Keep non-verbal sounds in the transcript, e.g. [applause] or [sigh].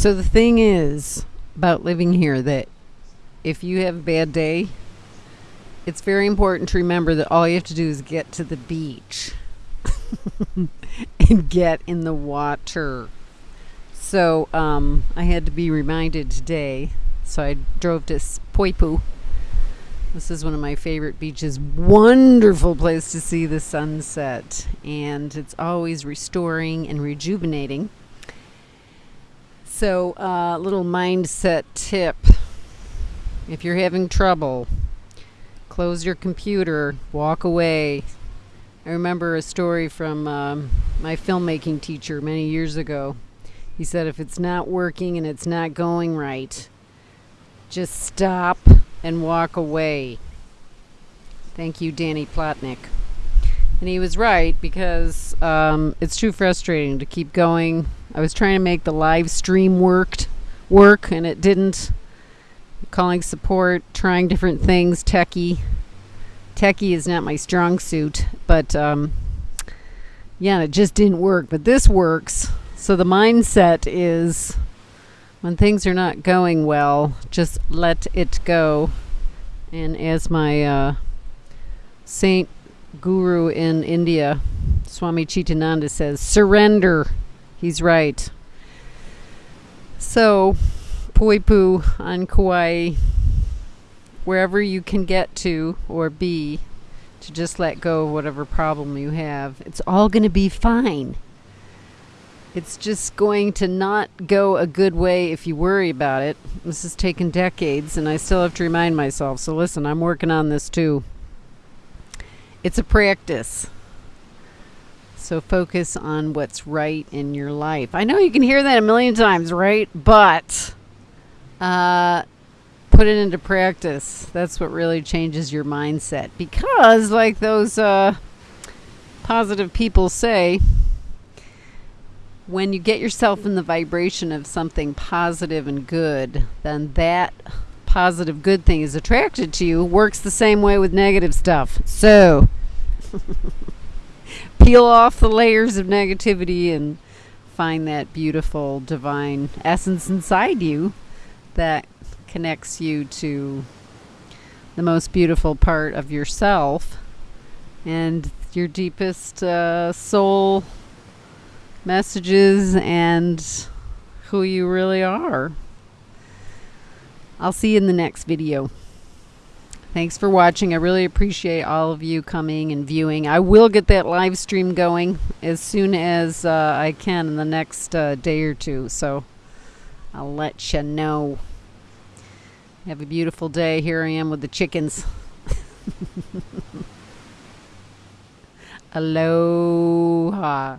So the thing is about living here that if you have a bad day, it's very important to remember that all you have to do is get to the beach [laughs] and get in the water. So um, I had to be reminded today. So I drove to Poipu. This is one of my favorite beaches. Wonderful place to see the sunset. And it's always restoring and rejuvenating. So, a uh, little mindset tip. If you're having trouble, close your computer, walk away. I remember a story from um, my filmmaking teacher many years ago. He said, if it's not working and it's not going right, just stop and walk away. Thank you, Danny Plotnick. And he was right because um, it's too frustrating to keep going. I was trying to make the live stream worked work and it didn't. Calling support, trying different things, techie. Techie is not my strong suit, but um, yeah, it just didn't work. But this works. So the mindset is when things are not going well, just let it go. And as my uh, saint guru in India, Swami Chidananda says, surrender. He's right. So, Poipu on Kauai, wherever you can get to or be, to just let go of whatever problem you have, it's all going to be fine. It's just going to not go a good way if you worry about it. This has taken decades, and I still have to remind myself. So, listen, I'm working on this too. It's a practice. So, focus on what's right in your life. I know you can hear that a million times, right? But uh, put it into practice. That's what really changes your mindset. Because, like those uh, positive people say, when you get yourself in the vibration of something positive and good, then that positive good thing is attracted to you works the same way with negative stuff. So [laughs] peel off the layers of negativity and find that beautiful divine essence inside you that connects you to the most beautiful part of yourself and your deepest uh, soul messages and who you really are. I'll see you in the next video. Thanks for watching. I really appreciate all of you coming and viewing. I will get that live stream going as soon as uh, I can in the next uh, day or two. So I'll let you know. Have a beautiful day. Here I am with the chickens. [laughs] Aloha.